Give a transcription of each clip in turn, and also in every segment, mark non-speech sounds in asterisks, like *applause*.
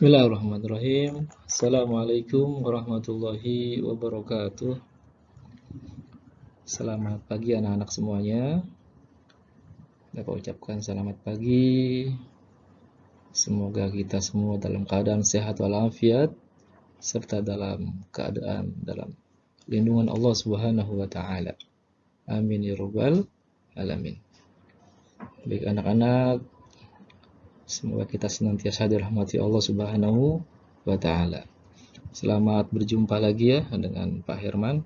Bismillahirrahmanirrahim. Assalamualaikum warahmatullahi wabarakatuh. Selamat pagi anak-anak semuanya. Dapat ucapkan selamat pagi. Semoga kita semua dalam keadaan sehat walafiat serta dalam keadaan dalam lindungan Allah Subhanahu wa taala. Amin ya rabbal alamin. Baik anak-anak, Semoga kita senantiasa dirahmati Allah Subhanahu wa taala. Selamat berjumpa lagi ya dengan Pak Herman.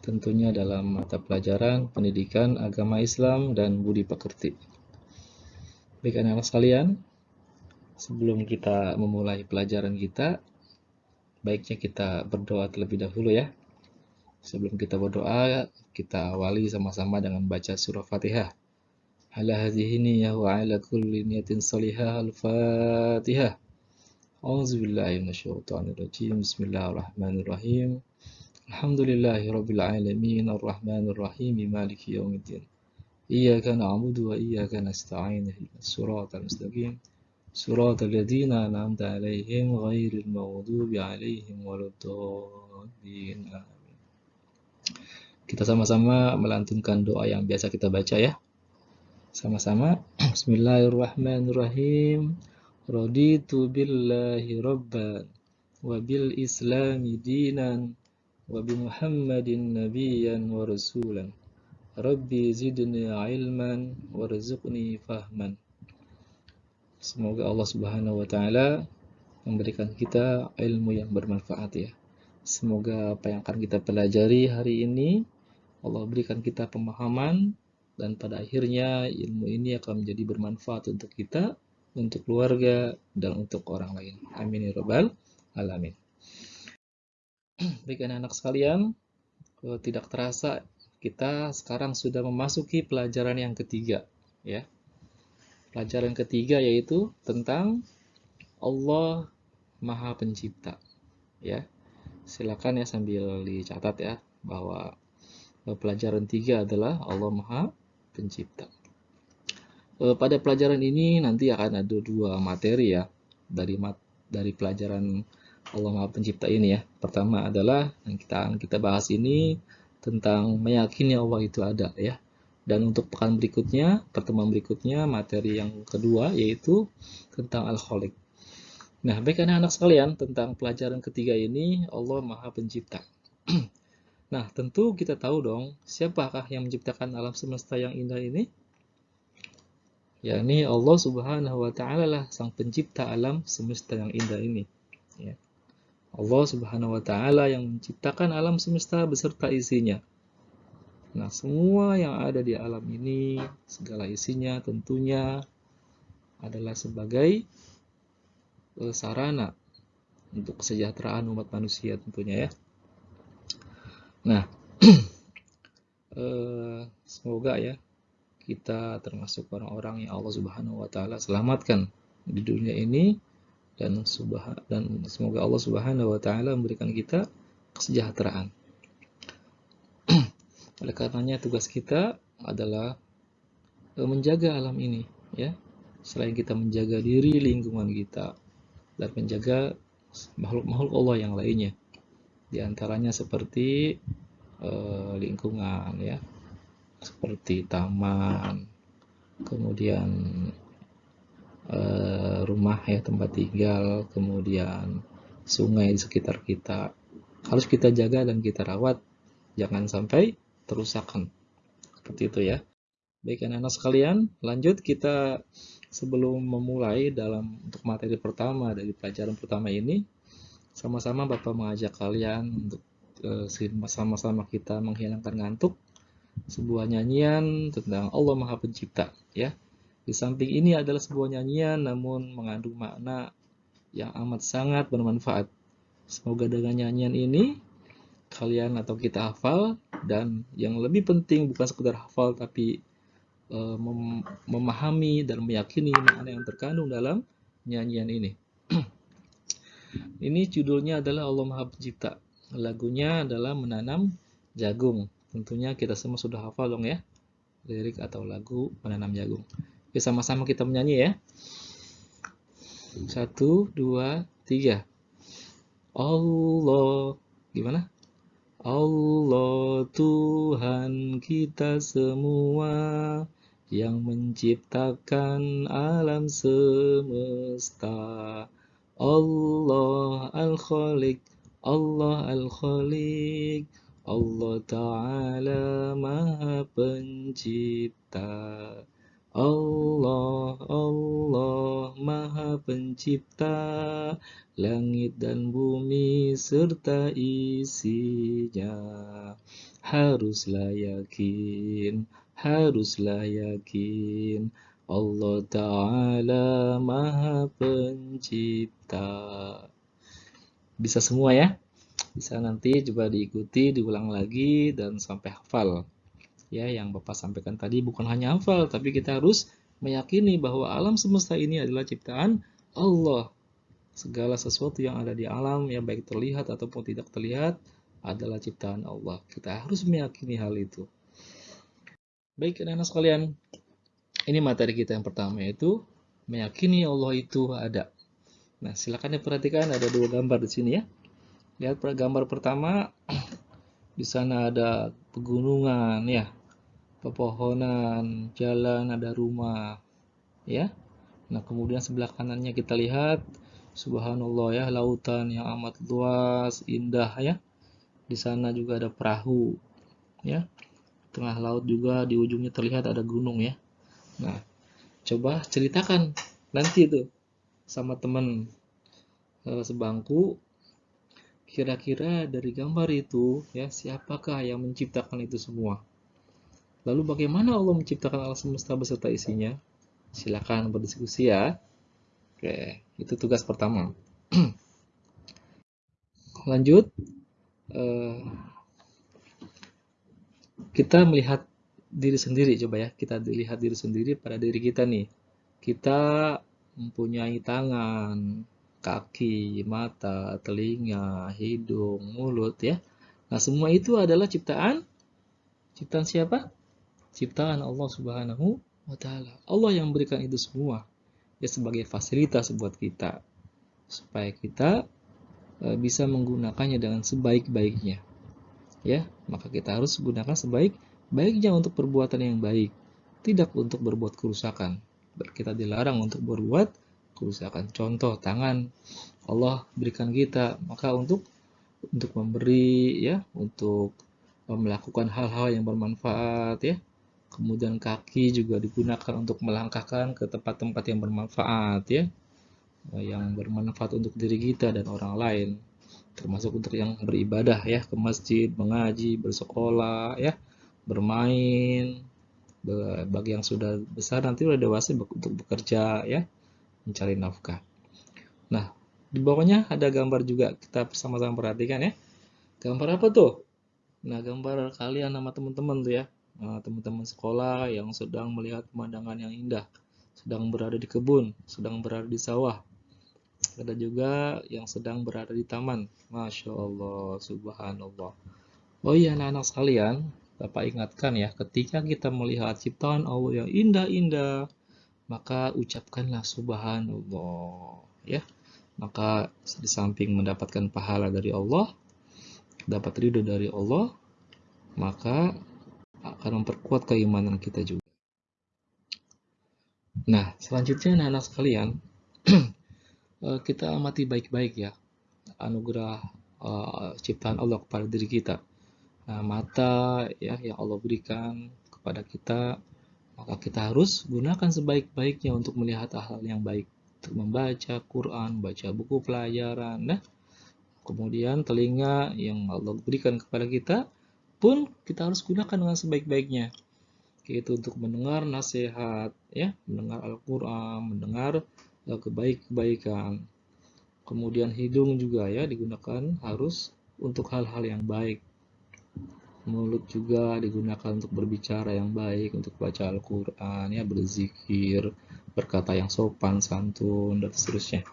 Tentunya dalam mata pelajaran Pendidikan Agama Islam dan Budi Pekerti. Baik anak-anak sekalian, sebelum kita memulai pelajaran kita, baiknya kita berdoa terlebih dahulu ya. Sebelum kita berdoa, kita awali sama-sama dengan baca surah Fatihah. على هذه النية وعلى كل نية صالحة الفاتحة. أعوذ بالله من الشيطان الرجيم. بسم الله الرحمن الرحيم. الحمد لله رب العالمين. الرحمن الرحيم. مالك يوم الدين. إياك نعبد وإياك نستعين. الصراط المستقيم. صراط الذين أنعمت عليهم غير المغضوب عليهم ولا الضالين. آمين. Kita sama-sama melantunkan doa yang biasa kita baca ya. Sama-sama. *clears throat* Bismillahirrahmanirrahim. Raditu billahi rabban wa bil islami dinan wa bi Muhammadin nabiyyan wa rasulan. Rabbi zidni ilman warzuqni fahman. Semoga Allah Subhanahu wa taala memberikan kita ilmu yang bermanfaat ya. Semoga apa yang akan kita pelajari hari ini Allah berikan kita pemahaman dan pada akhirnya ilmu ini akan menjadi bermanfaat untuk kita, untuk keluarga, dan untuk orang lain. Amin ya rabbal alamin. *clears throat* Baik anak-anak sekalian, tidak terasa kita sekarang sudah memasuki pelajaran yang ketiga, ya. Pelajaran ketiga yaitu tentang Allah Maha Pencipta, ya. Silakan ya sambil dicatat ya bahwa pelajaran tiga adalah Allah Maha pencipta. E, pada pelajaran ini nanti akan ada dua materi ya dari mat dari pelajaran Allah Maha Pencipta ini ya. Pertama adalah yang kita kita bahas ini tentang meyakini Allah itu ada ya. Dan untuk pekan berikutnya, pertemuan berikutnya, materi yang kedua yaitu tentang Al-Khaliq. Nah, baik anak-anak sekalian, tentang pelajaran ketiga ini, Allah Maha Pencipta. *clears throat* Nah, tentu kita tahu dong, siapakah yang menciptakan alam semesta yang indah ini? yakni Allah Subhanahu wa taala lah sang pencipta alam semesta yang indah ini. Ya. Allah Subhanahu wa taala yang menciptakan alam semesta beserta isinya. Nah, semua yang ada di alam ini, segala isinya tentunya adalah sebagai uh, sarana untuk kesejahteraan umat manusia tentunya ya. Nah, *clears throat* eh, semoga ya kita termasuk orang-orang yang Allah Subhanahu wa taala selamatkan di dunia ini dan dan semoga Allah Subhanahu wa taala memberikan kita kesejahteraan. *clears throat* Oleh karenanya tugas kita adalah eh, menjaga alam ini ya. Selain kita menjaga diri lingkungan kita dan menjaga makhluk-makhluk Allah yang lainnya. Di antaranya seperti uh, lingkungan ya. Seperti taman, kemudian uh, rumah ya tempat tinggal, kemudian sungai di sekitar kita. Harus kita jaga dan kita rawat jangan sampai terusakkan. Seperti itu ya. Baik anak-anak sekalian, lanjut kita sebelum memulai dalam untuk materi pertama dari pelajaran pertama ini, sama-sama Bapak mengajak kalian untuk uh, sama-sama kita menghilangkan ngantuk sebuah nyanyian tentang Allah Maha Pencipta ya. Di samping ini adalah sebuah nyanyian namun mengandung makna yang amat sangat bermanfaat. Semoga dengan nyanyian ini kalian atau kita hafal dan yang lebih penting bukan sekedar hafal tapi uh, mem memahami dan meyakini makna yang terkandung dalam nyanyian ini. Ini judulnya adalah Allah Maha Pencipta. Lagunya adalah menanam jagung. Tentunya kita semua sudah hafal dong ya. Lirik atau lagu menanam jagung. Oke, sama-sama kita menyanyi ya. Satu, dua, tiga. Allah. Gimana? Allah Tuhan kita semua yang menciptakan alam semesta. Allah Al-Khaliq, Allah Al-Khaliq, Allah Ta'ala Maha Pencipta. Allah, Allah Maha Pencipta langit dan bumi serta isinya. Haruslah yakin, haruslah yakin Allah Ta'ala Maha Pencipta. Bisa semua ya? Bisa nanti coba diikuti, diulang lagi, dan sampai hafal ya yang Bapak sampaikan tadi bukan hanya hafal tapi kita harus meyakini bahwa alam semesta ini adalah ciptaan Allah. Segala sesuatu yang ada di alam yang baik terlihat ataupun tidak terlihat adalah ciptaan Allah. Kita harus meyakini hal itu. Baik anak-anak sekalian, ini materi kita yang pertama yaitu meyakini Allah itu ada. Nah, silakan diperhatikan ada dua gambar di sini ya. Lihat gambar pertama, *clears throat* di sana ada pegunungan ya pepohonan, jalan, ada rumah, ya. Nah, kemudian sebelah kanannya kita lihat, subhanallah ya, lautan yang amat luas, indah ya. Di sana juga ada perahu, ya. Tengah laut juga di ujungnya terlihat ada gunung ya. Nah, coba ceritakan nanti itu sama teman eh, sebangku kira-kira dari gambar itu ya siapakah yang menciptakan itu semua Lalu bagaimana Allah menciptakan alam semesta beserta isinya? Silakan berdiskusi ya. Oke, itu tugas pertama. *clears throat* Lanjut, eh, kita melihat diri sendiri coba ya. Kita lihat diri sendiri pada diri kita nih. Kita mempunyai tangan, kaki, mata, telinga, hidung, mulut ya. Nah, semua itu adalah ciptaan ciptaan siapa? ciptaan Allah Subhanahu wa taala. Allah yang memberikan itu semua ya sebagai fasilitas buat kita supaya kita e, bisa menggunakannya dengan sebaik-baiknya. Ya, maka kita harus gunakan sebaik-baiknya untuk perbuatan yang baik, tidak untuk berbuat kerusakan. Kita dilarang untuk berbuat kerusakan. Contoh tangan. Allah berikan kita maka untuk untuk memberi ya, untuk melakukan hal-hal yang bermanfaat ya. Kemudian kaki juga digunakan untuk melangkahkan ke tempat-tempat yang bermanfaat ya. Yang bermanfaat untuk diri kita dan orang lain. Termasuk untuk yang beribadah ya ke masjid mengaji bersekolah ya bermain bagi yang sudah besar nanti udah dewasa untuk bekerja ya mencari nafkah nah di bawahnya ada gambar juga kita sama-sama perhatikan ya gambar apa tuh nah gambar kalian sama teman-teman tuh ya Eh, teman-teman sekolah yang sedang melihat pemandangan yang indah, sedang berada di kebun, sedang berada di sawah. Ada juga yang sedang berada di taman. Masya Allah, subhanallah. Oh iya anak-anak sekalian, Bapak ingatkan ya, ketika kita melihat ciptaan Allah yang indah-indah, maka ucapkanlah subhanallah. Ya, maka di samping mendapatkan pahala dari Allah, dapat ridho dari Allah, maka akan memperkuat keimanan kita juga. Nah, selanjutnya anak-anak sekalian, *clears throat* eh, kita amati baik-baik ya anugerah uh, ciptaan Allah kepada diri kita. Nah, mata ya yang Allah berikan kepada kita, maka kita harus gunakan sebaik-baiknya untuk melihat hal-hal yang baik, untuk membaca Quran, baca buku pelajaran, nah. Kemudian telinga yang Allah berikan kepada kita pun kita harus gunakan dengan sebaik-baiknya. Yaitu untuk mendengar nasihat ya mendengar Al-Qur'an mendengar uh, kebaik-kebaikan. Kemudian hidung juga ya digunakan harus untuk hal-hal yang baik mulut juga digunakan untuk berbicara yang baik untuk baca Al-Qur'an ya berzikir berkata yang sopan santun dan seterusnya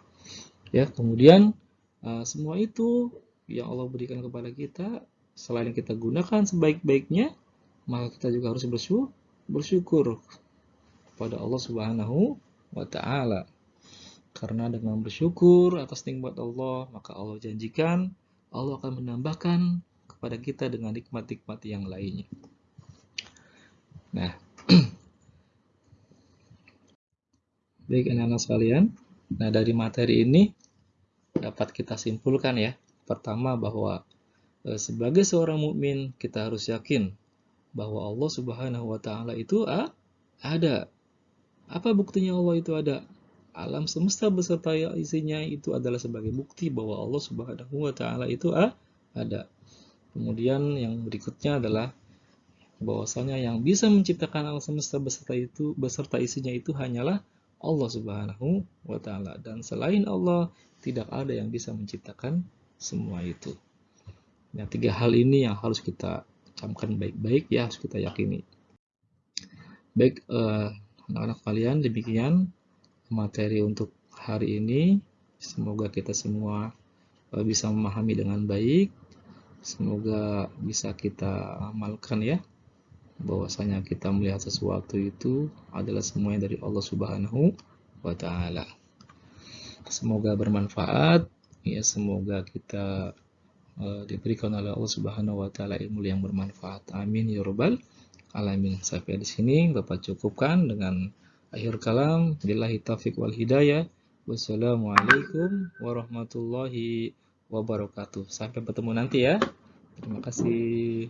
ya kemudian uh, semua itu yang Allah berikan kepada kita selain kita gunakan sebaik-baiknya, maka kita juga harus bersyukur, bersyukur kepada Allah Subhanahu wa taala. Karena dengan bersyukur atas nikmat Allah, maka Allah janjikan Allah akan menambahkan kepada kita dengan nikmat-nikmat yang lainnya. Nah, *clears throat* baik anak-anak sekalian, nah dari materi ini dapat kita simpulkan ya. Pertama bahwa e, sebagai seorang mukmin kita harus yakin bahwa Allah Subhanahu wa taala itu ada. Apa buktinya Allah itu ada? alam semesta beserta isinya itu adalah sebagai bukti bahwa Allah Subhanahu wa taala itu ada. Kemudian yang berikutnya adalah bahwasanya yang bisa menciptakan alam semesta beserta itu beserta isinya itu hanyalah Allah Subhanahu wa taala dan selain Allah tidak ada yang bisa menciptakan semua itu. Nah, tiga hal ini yang harus kita camkan baik-baik ya, harus kita yakini. Baik, eh, anak-anak uh, kalian, demikian materi untuk hari ini. Semoga kita semua eh, bisa memahami dengan baik. Semoga bisa kita amalkan ya. Bahwasanya kita melihat sesuatu itu adalah semuanya dari Allah Subhanahu wa taala. Semoga bermanfaat ya, semoga kita uh, diberikan oleh Allah Subhanahu wa taala ilmu yang bermanfaat. Amin ya rabbal alamin. Sampai di sini Bapak cukupkan dengan Akhir kalam, billahi taufiq wal hidayah. Wassalamualaikum warahmatullahi wabarakatuh. Sampai bertemu nanti ya. Terima kasih.